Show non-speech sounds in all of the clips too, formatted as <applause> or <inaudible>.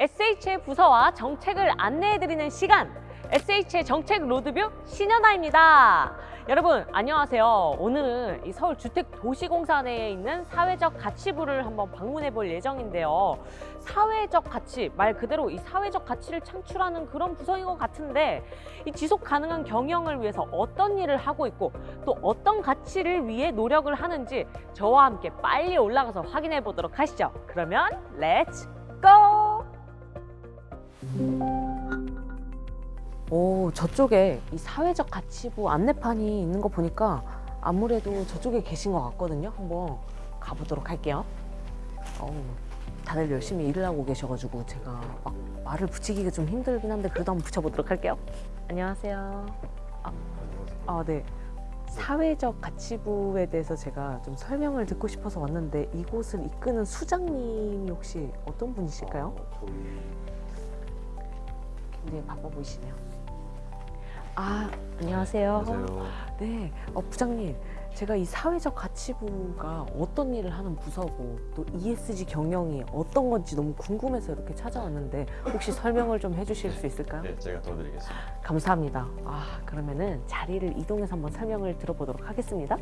SH의 부서와 정책을 안내해드리는 시간 SH의 정책 로드뷰 신현아입니다. 여러분 안녕하세요. 오늘은 이 서울주택도시공사 내에 있는 사회적 가치부를 한번 방문해 볼 예정인데요. 사회적 가치 말 그대로 이 사회적 가치를 창출하는 그런 부서인 것 같은데 이 지속 가능한 경영을 위해서 어떤 일을 하고 있고 또 어떤 가치를 위해 노력을 하는지 저와 함께 빨리 올라가서 확인해 보도록 하시죠. 그러면 Let's go! 오, 저쪽에 이 사회적 가치부 안내판이 있는 거 보니까 아무래도 저쪽에 계신 것 같거든요. 한번 가보도록 할게요. 어우, 다들 열심히 일을 하고 계셔가지고 제가 막 말을 붙이기가 좀 힘들긴 한데 그래도 한번 붙여보도록 할게요. 안녕하세요. 아, 아, 네. 사회적 가치부에 대해서 제가 좀 설명을 듣고 싶어서 왔는데 이곳을 이끄는 수장님이 혹시 어떤 분이실까요? 굉장히 바빠 보이시네요. 아, 안녕하세요. 안녕하세요. 네, 어, 부장님. 제가 이 사회적 가치부가 어떤 일을 하는 부서고 또 ESG 경영이 어떤 건지 너무 궁금해서 이렇게 찾아왔는데 혹시 설명을 좀 해주실 수 있을까요? 네, 제가 도와드리겠습니다. 감사합니다. 아, 그러면은 자리를 이동해서 한번 설명을 들어보도록 하겠습니다.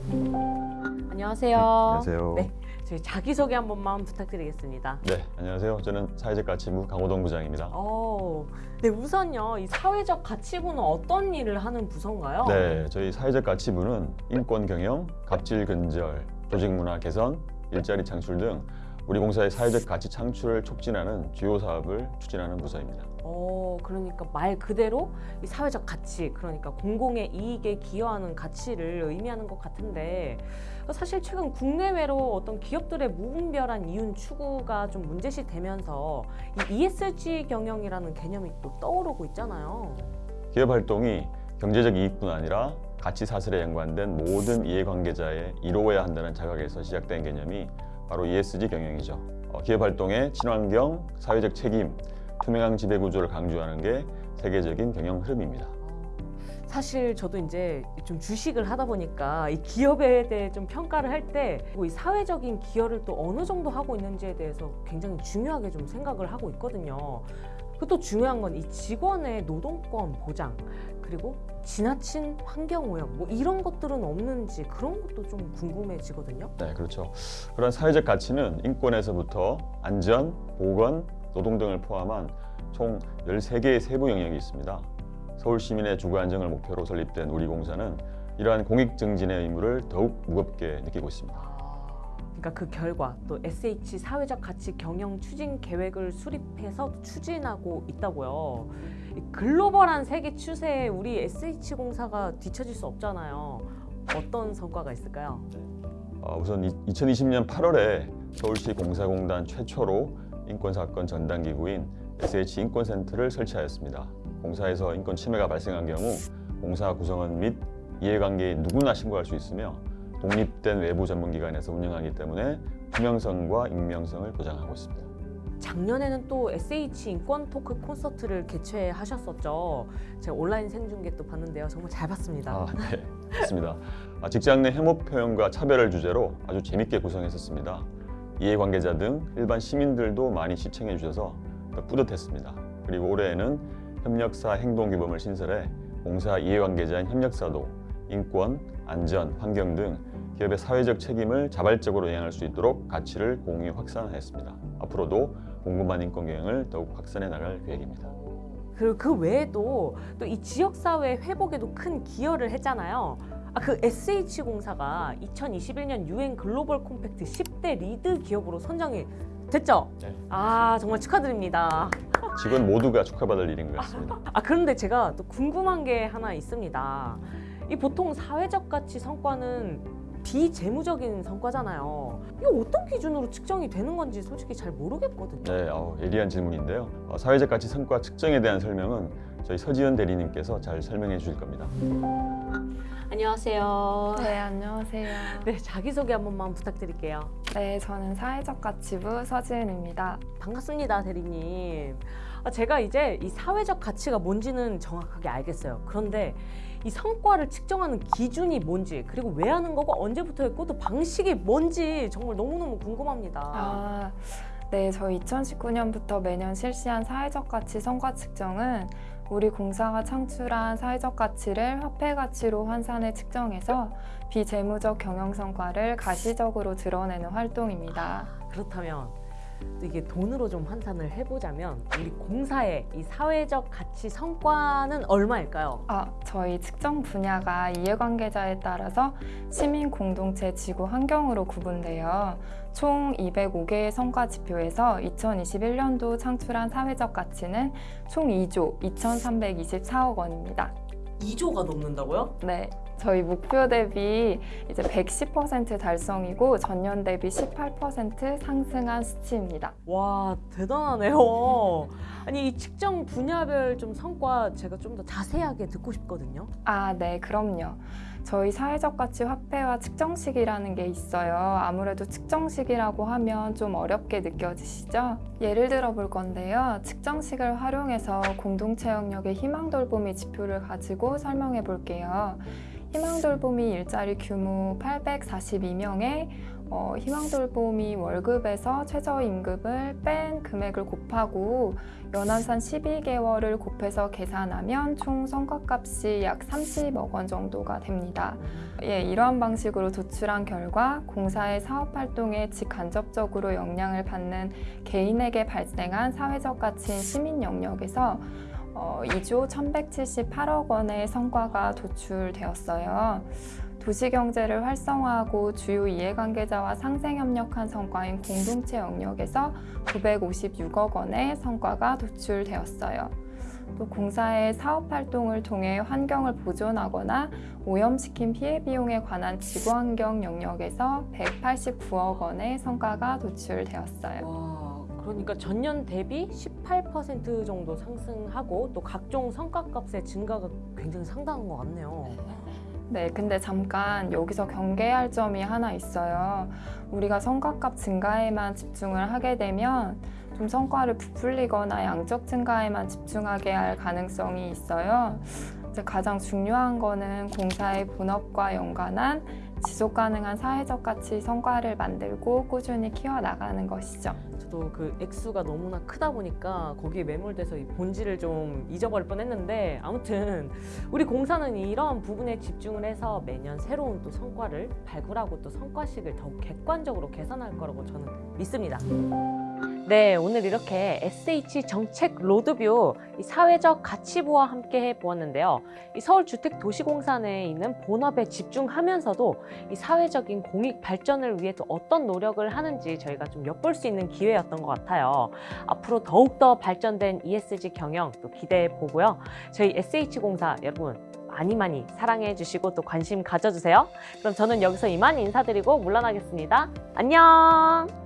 안녕하세요. 안녕하세요. 네, 저희 자기소개 한 번만 부탁드리겠습니다. 네, 안녕하세요. 저는 사회적 가치부 강호동 부장입니다. 어, 네, 우선요, 이 사회적 가치부는 어떤 일을 하는 부서인가요? 네, 저희 사회적 가치부는 인권 경영, 갑질 근절, 조직 문화 개선, 일자리 창출 등 우리 공사의 사회적 가치 창출을 촉진하는 주요 사업을 추진하는 부서입니다. 어, 그러니까 말 그대로 이 사회적 가치, 그러니까 공공의 이익에 기여하는 가치를 의미하는 것 같은데 사실 최근 국내외로 어떤 기업들의 무분별한 이윤 추구가 좀 문제시 되면서 이 ESG 경영이라는 개념이 또 떠오르고 있잖아요. 기업 활동이 경제적 이익뿐 아니라 가치 사슬에 연관된 모든 이해관계자의 이루어야 한다는 자각에서 시작된 개념이 바로 ESG 경영이죠. 어, 기업 활동의 친환경, 사회적 책임, 투명한 지배 구조를 강조하는 게 세계적인 경영 흐름입니다. 사실 저도 이제 좀 주식을 하다 보니까 이 기업에 대해 좀 평가를 할 때 이 사회적인 기여를 또 어느 정도 하고 있는지에 대해서 굉장히 중요하게 좀 생각을 하고 있거든요. 그또 중요한 건 이 직원의 노동권 보장 그리고 지나친 환경 오염 뭐 이런 것들은 없는지 그런 것도 좀 궁금해지거든요. 네, 그렇죠. 그런 사회적 가치는 인권에서부터 안전, 보건, 노동 등을 포함한 총 13개의 세부 영역이 있습니다. 서울 시민의 주거 안정을 목표로 설립된 우리 공사는 이러한 공익 증진의 의무를 더욱 무겁게 느끼고 있습니다. 그러니까 그 결과 또 SH 사회적 가치 경영 추진 계획을 수립해서 추진하고 있다고요. 이 글로벌한 세계 추세에 우리 SH 공사가 뒤처질 수 없잖아요. 어떤 성과가 있을까요? 어, 우선 2020년 8월에 서울시 공사공단 최초로 인권사건 전담기구인 SH 인권센터를 설치하였습니다. 공사에서 인권 침해가 발생한 경우 공사 구성원 및 이해관계인 누구나 신고할 수 있으며 독립된 외부 전문기관에서 운영하기 때문에 투명성과 익명성을 보장하고 있습니다. 작년에는 또 SH 인권 토크 콘서트를 개최하셨었죠. 제가 온라인 생중계 또 봤는데요. 정말 잘 봤습니다. 아, 네, <laughs> 맞습니다. 아, 직장 내 혐오 표현과 차별을 주제로 아주 재밌게 구성했었습니다. 이해관계자 등 일반 시민들도 많이 시청해 주셔서 더 뿌듯했습니다. 그리고 올해에는 협력사 행동규범을 신설해 공사 이해관계자인 협력사도 인권, 안전, 환경 등 기업의 사회적 책임을 자발적으로 이행할 수 있도록 가치를 공유 확산하였습니다. 앞으로도 궁금한 인권 경영을 더욱 확산해 나갈 계획입니다. 그리고 그 외에도 또 이 지역사회 회복에도 큰 기여를 했잖아요. 아, 그 SH공사가 2021년 유엔 글로벌 콤팩트 10대 LEAD 기업으로 선정이 됐죠? 네. 아, 정말 축하드립니다. 직원 모두가 축하받을 일인 것 같습니다. <laughs> 아, 그런데 제가 또 궁금한 게 하나 있습니다. 이 보통 사회적 가치 성과는 비재무적인 성과잖아요. 이게 어떤 기준으로 측정이 되는 건지 솔직히 잘 모르겠거든요. 네, 어, 예리한 질문인데요. 어, 사회적 가치 성과 측정에 대한 설명은 저희 서지현 대리님께서 잘 설명해 주실 겁니다. 안녕하세요. 네, 안녕하세요. 네, 자기소개 한 번만 부탁드릴게요. 네, 저는 사회적 가치부 서지은입니다. 반갑습니다, 대리님. 아, 제가 이제 이 사회적 가치가 뭔지는 정확하게 알겠어요. 그런데 이 성과를 측정하는 기준이 뭔지, 그리고 왜 하는 거고 언제부터 했고 또 방식이 뭔지 정말 너무너무 궁금합니다. 아, 네, 저희 2019년부터 매년 실시한 사회적 가치 성과 측정은 우리 공사가 창출한 사회적 가치를 화폐 가치로 환산해 측정해서 비재무적 경영 성과를 가시적으로 드러내는 활동입니다. 그렇다면 또 이게 돈으로 좀 환산을 해보자면 우리 공사의 이 사회적 가치 성과는 얼마일까요? 아, 저희 측정 분야가 이해관계자에 따라서 시민 공동체 지구 환경으로 구분되어 총 205개의 성과 지표에서 2021년도 창출한 사회적 가치는 총 2조 2,324억 원입니다. 2조가 넘는다고요? 네. 저희 목표 대비 이제 110% 달성이고 전년 대비 18% 상승한 수치입니다. 와 대단하네요. 아니 이 측정 분야별 좀 성과 제가 좀 더 자세하게 듣고 싶거든요. 아, 네, 그럼요. 저희 사회적 가치 화폐와 측정식이라는 게 있어요. 아무래도 측정식이라고 하면 좀 어렵게 느껴지시죠? 예를 들어 볼 건데요. 측정식을 활용해서 공동체 영역의 희망 돌보미 지표를 가지고 설명해 볼게요. 희망 돌보미 일자리 규모 842명에 어, 희망 돌보미 월급에서 최저임금을 뺀 금액을 곱하고 연한산 12개월을 곱해서 계산하면 총 성과값이 약 30억 원 정도가 됩니다. 예, 이러한 방식으로 도출한 결과 공사의 사업 활동에 직간접적으로 영향을 받는 개인에게 발생한 사회적 가치인 시민 영역에서 어, 2조 1,178억 원의 성과가 도출되었어요. 도시경제를 활성화하고 주요 이해관계자와 상생협력한 성과인 공동체 영역에서 956억 원의 성과가 도출되었어요. 또 공사의 사업 활동을 통해 환경을 보존하거나 오염시킨 피해 비용에 관한 지구환경 영역에서 189억 원의 성과가 도출되었어요. 와 그러니까 전년 대비 18% 정도 상승하고 또 각종 성과값의 증가가 굉장히 상당한 것 같네요. 네, 근데 잠깐 여기서 경계할 점이 하나 있어요. 우리가 성과값 증가에만 집중을 하게 되면 좀 성과를 부풀리거나 양적 증가에만 집중하게 할 가능성이 있어요. 이제 가장 중요한 거는 공사의 본업과 연관한 지속 가능한 사회적 가치 성과를 만들고 꾸준히 키워나가는 것이죠. 저도 그 액수가 너무나 크다 보니까 거기에 매몰돼서 이 본질을 좀 잊어버릴 뻔했는데 아무튼 우리 공사는 이러한 부분에 집중을 해서 매년 새로운 또 성과를 발굴하고 또 성과식을 더욱 객관적으로 개선할 거라고 저는 믿습니다. 네, 오늘 이렇게 SH 정책 로드뷰 이 사회적 가치부와 함께 해보았는데요. 이 서울주택도시공사 내에 있는 본업에 집중하면서도 이 사회적인 공익 발전을 위해 또 어떤 노력을 하는지 저희가 좀 엿볼 수 있는 기회였던 것 같아요. 앞으로 더욱더 발전된 ESG 경영 또 기대해 보고요. 저희 SH공사 여러분 많이 많이 사랑해 주시고 또 관심 가져주세요. 그럼 저는 여기서 이만 인사드리고 물러나겠습니다. 안녕!